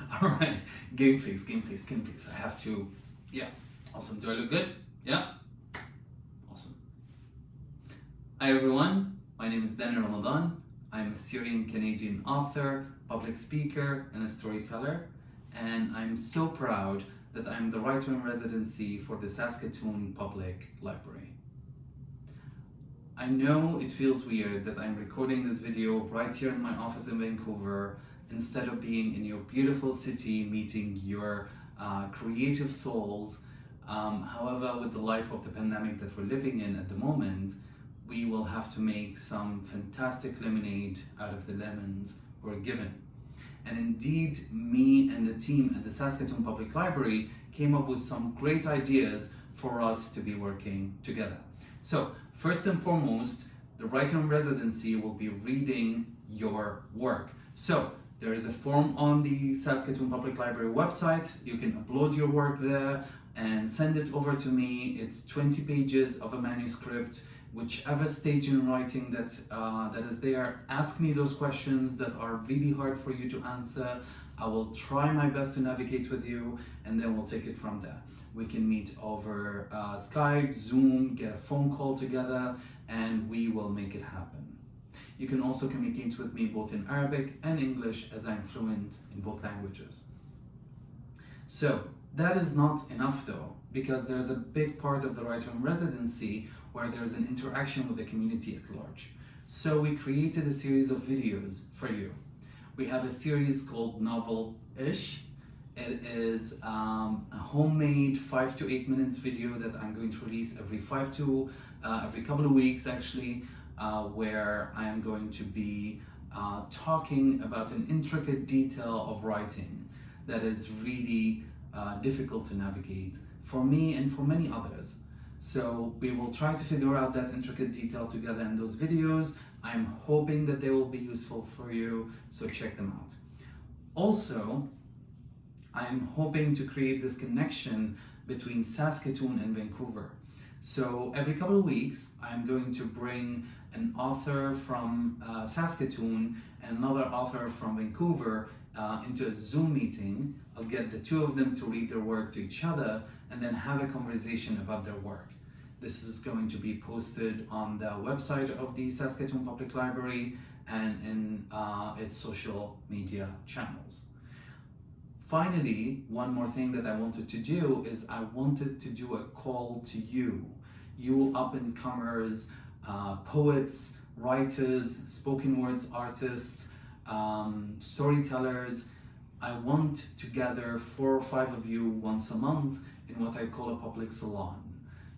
All right, game face, game face, game face. I have to, yeah. Awesome. Do I look good? Yeah. Awesome. Hi everyone. My name is Danny Ramadan. I'm a Syrian Canadian author, public speaker, and a storyteller. And I'm so proud that I'm the writer in residency for the Saskatoon Public Library. I know it feels weird that I'm recording this video right here in my office in Vancouver instead of being in your beautiful city meeting your uh, creative souls. Um, however, with the life of the pandemic that we're living in at the moment, we will have to make some fantastic lemonade out of the lemons we're given. And indeed, me and the team at the Saskatoon Public Library came up with some great ideas for us to be working together. So First and foremost, the writer in residency will be reading your work. So there is a form on the Saskatoon Public Library website. You can upload your work there and send it over to me. It's 20 pages of a manuscript, whichever stage in writing that, uh, that is there. Ask me those questions that are really hard for you to answer. I will try my best to navigate with you and then we'll take it from there. We can meet over uh, Skype, Zoom, get a phone call together, and we will make it happen. You can also communicate with me both in Arabic and English as I'm fluent in both languages. So that is not enough though, because there's a big part of the writer in residency where there's an interaction with the community at large. So we created a series of videos for you. We have a series called Novel-ish, it is um, a homemade five to eight minutes video that I'm going to release every five to uh, every couple of weeks actually, uh, where I am going to be uh, talking about an intricate detail of writing that is really uh, difficult to navigate for me and for many others. So we will try to figure out that intricate detail together in those videos. I'm hoping that they will be useful for you, so check them out. Also, I'm hoping to create this connection between Saskatoon and Vancouver. So every couple of weeks, I'm going to bring an author from uh, Saskatoon and another author from Vancouver uh, into a Zoom meeting. I'll get the two of them to read their work to each other and then have a conversation about their work. This is going to be posted on the website of the Saskatoon Public Library and in uh, its social media channels. Finally, one more thing that I wanted to do is I wanted to do a call to you, you up-and-comers, uh, poets, writers, spoken words artists, um, storytellers. I want to gather four or five of you once a month in what I call a public salon.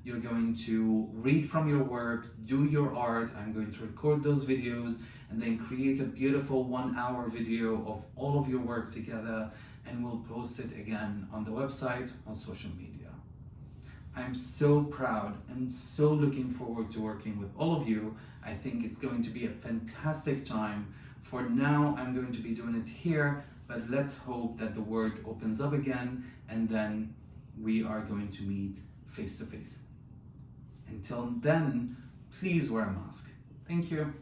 You're going to read from your work, do your art, I'm going to record those videos, and then create a beautiful one hour video of all of your work together and we'll post it again on the website, on social media. I'm so proud and so looking forward to working with all of you. I think it's going to be a fantastic time. For now, I'm going to be doing it here, but let's hope that the world opens up again and then we are going to meet face to face. Until then, please wear a mask. Thank you.